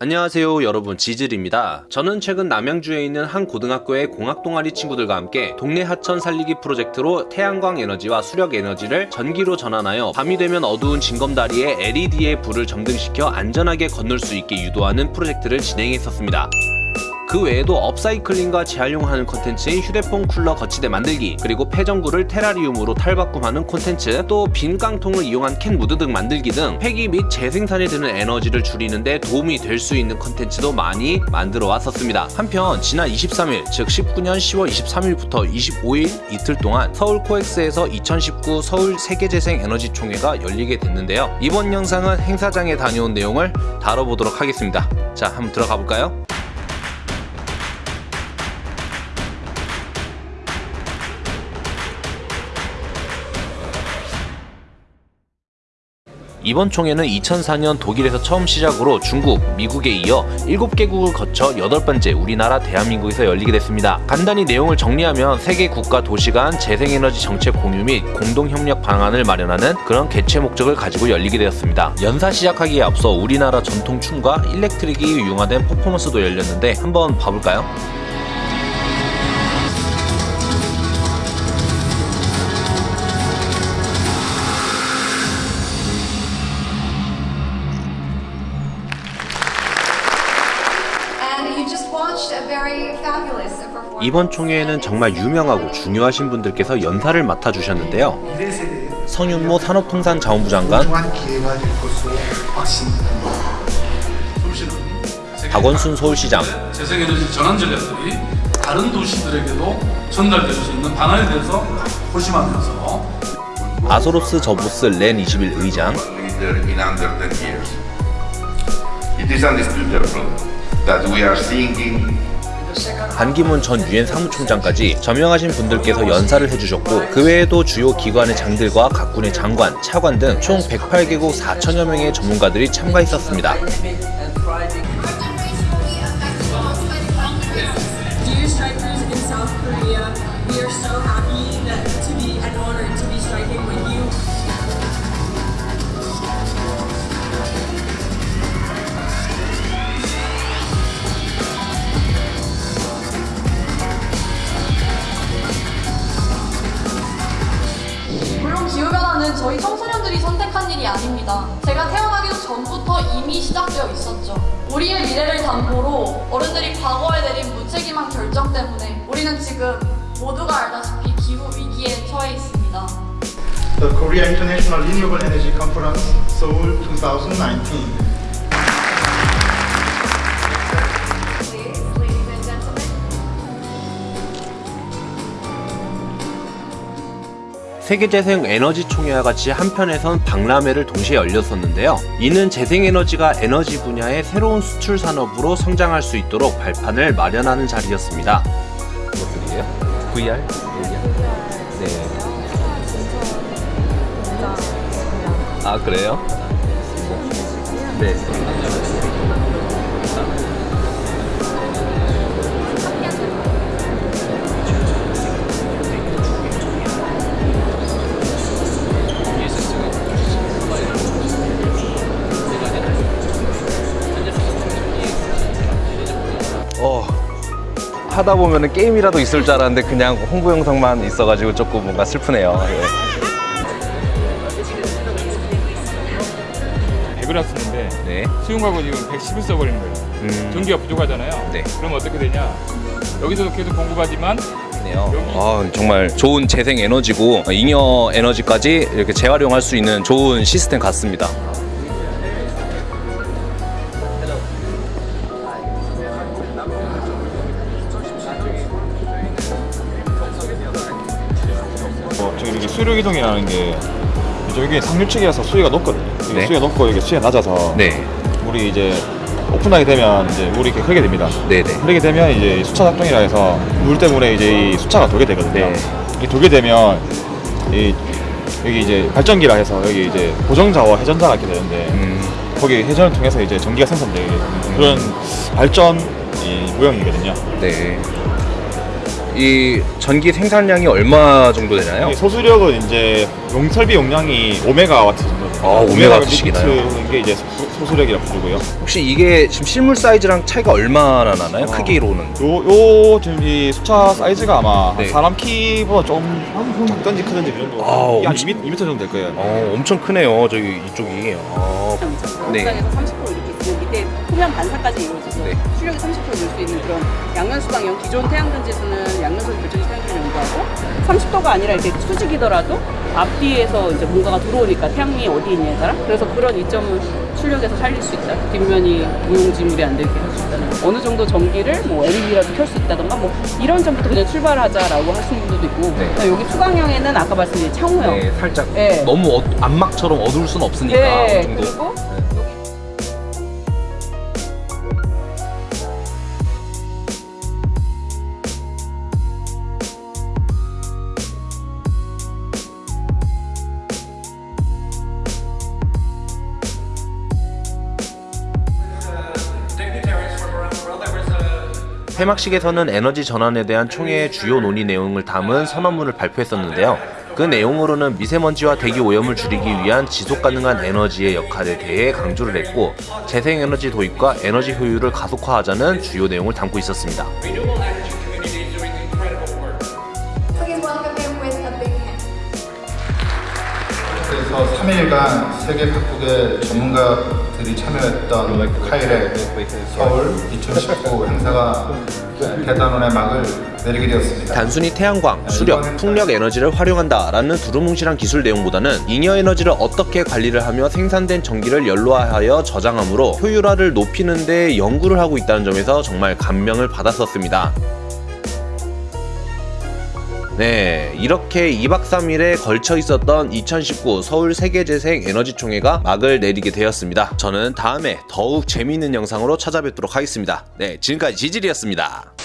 안녕하세요 여러분 지질입니다. 저는 최근 남양주에 있는 한 고등학교의 공학 동아리 친구들과 함께 동네 하천 살리기 프로젝트로 태양광 에너지와 수력 에너지를 전기로 전환하여 밤이 되면 어두운 징검다리에 LED의 불을 점등시켜 안전하게 건널 수 있게 유도하는 프로젝트를 진행했었습니다. 그 외에도 업사이클링과 재활용하는 콘텐츠인 휴대폰 쿨러 거치대 만들기 그리고 폐전구를 테라리움으로 탈바꿈하는 콘텐츠 또 빈 깡통을 이용한 캔 무드등 만들기 등 폐기 및 재생산에 드는 에너지를 줄이는데 도움이 될 수 있는 콘텐츠도 많이 만들어 왔었습니다. 한편 지난 23일 즉 19년 10월 23일부터 25일 이틀 동안 서울 코엑스에서 2019 서울 세계재생 에너지 총회가 열리게 됐는데요. 이번 영상은 행사장에 다녀온 내용을 다뤄보도록 하겠습니다. 자 한번 들어가 볼까요? 이번 총회는 2004년 독일에서 처음 시작으로 중국, 미국에 이어 7개국을 거쳐 8번째 우리나라 대한민국에서 열리게 됐습니다. 간단히 내용을 정리하면 세계 국가 도시 간 재생에너지 정책 공유 및 공동협력 방안을 마련하는 그런 개최 목적을 가지고 열리게 되었습니다. 연사 시작하기에 앞서 우리나라 전통 춤과 일렉트릭이 융화된 퍼포먼스도 열렸는데 한번 봐볼까요? 이번 총회에는 정말 유명하고 중요하신 분들께서 연사를 맡아주셨는데요. 성윤모 산업통상자원부 장관, 박원순 서울시장, 재생에너지 전환 전략들이 다른 도시들에게도 전달될 수 있는 방안에 대해서 고심하면서 아소로스 저보스 렌 21 의장, leader in under 10 years. It is undisputable that we are seeing 반기문 전 유엔 사무총장까지 저명하신 분들께서 연사를 해주셨고 그 외에도 주요 기관의 장들과 각군의 장관, 차관 등 총 108개국 4천여 명의 전문가들이 참가했었습니다. 청소년들이 선택한 일이 아닙니다. 제가 태어나기도 전부터 이미 시작되어 있었죠. 우리의 미래를 담보로 어른들이 과거에 내린 무책임한 결정 때문에 우리는 지금 모두가 알다시피 기후 위기에 처해 있습니다. The Korea International Renewable Energy Conference, Seoul 2019. 세계재생 에너지 총회와 같이 한편에선 박람회를 동시에 열렸었는데요. 이는 재생에너지가 에너지 분야의 새로운 수출 산업으로 성장할 수 있도록 발판을 마련하는 자리였습니다. 무엇이에요? VR? 네. 아 그래요? 네. 하다 보면은 게임이라도 있을 줄 알았는데 그냥 홍보 영상만 있어가지고 조금 뭔가 슬프네요. 예. 100을 쓰는데 네. 수용하고 지금 110을 써버리는 거예요. 음. 전기가 부족하잖아요. 네. 그럼 어떻게 되냐? 여기서도 계속 공급하지만. 아, 정말 좋은 재생 에너지고 잉여 에너지까지 이렇게 재활용할 수 있는 좋은 시스템 같습니다. 이렇게 수력 이동이라는 게 저기 상류층이라서 수위가 높거든요. 네. 수위가 높고 이게 수위가 낮아서 네. 물이 이제 오픈하게 되면 이제 물이 이렇게 흐르게 됩니다. 네네. 흐르게 되면 이제 이 수차 작동이라 해서 물 때문에 이제 이 수차가 돌게 되거든요. 네. 이 돌게 되면 이 여기 이제 발전기라 해서 여기 이제 고정자와 회전자가 있게 되는데 음. 거기 회전을 통해서 이제 전기가 생산되게 되는 그런 발전 이 모형이거든요. 네. 이 전기 생산량이 얼마 정도 되나요? 이 소수력은 이제 용 설비 용량이 5메가와트 정도. 아, 5메가와트씩이나요? 는게 이제 소- 소수력이라 부르고요. 혹시 이게 지금 실물 사이즈랑 차이가 얼마나 나나요? 크기로는? 요, 요 지금 이 수차 사이즈가 아마 네. 사람 키보다 좀 작던지 크던지 그 정도. 아, 한 엄청- 2m, 2m 정도 될 거예요. 어, 엄청 크네요. 저기 이쪽이. 어, 네. 표면 반사까지 이루어져서 네. 출력이 30%늘 수 있는 그런 양면 수방형 기존 태양전 지수는 양면선 결정지 태양전을 연구하고 30도가 아니라 이렇게 수직이더라도 앞뒤에서 이제 뭔가가 들어오니까 태양이 어디 있냐에 따라 그래서 그런 이점은 출력에서 살릴 수 있다 뒷면이 무용지물이 안 되게 할 수 있다는 어느 정도 전기를 뭐 LED라도 켤 수 있다던가 뭐 이런 점부터 그냥 출발하자라고 하시는 분들도 있고 네. 여기 투광형에는 아까 말씀드린 창호형 네, 살짝 네. 너무 어, 안막처럼 어두울 순 없으니까 네, 어느 정도. 그리고 폐막식에서는 에너지 전환에 대한 총회의 주요 논의 내용을 담은 선언문을 발표했었는데요. 그 내용으로는 미세먼지와 대기 오염을 줄이기 위한 지속 가능한 에너지의 역할에 대해 강조를 했고 재생에너지 도입과 에너지 효율을 가속화하자는 주요 내용을 담고 있었습니다. 그래서 3일간 세계 각국의 전문가 들이 참여했던 카일의 서울 2019 행사가 대단원의 막을 내리게 되었습니다. 단순히 태양광, 수력, 풍력 에너지를 활용한다 라는 두루뭉실한 기술 내용보다는 잉여 에너지를 어떻게 관리를 하며 생산된 전기를 연로화하여 저장함으로 효율화를 높이는 데 연구를 하고 있다는 점에서 정말 감명을 받았었습니다. 네, 이렇게 2박 3일에 걸쳐 있었던 2019 서울 세계재생 에너지 총회가 막을 내리게 되었습니다. 저는 다음에 더욱 재미있는 영상으로 찾아뵙도록 하겠습니다. 네, 지금까지 지질이었습니다.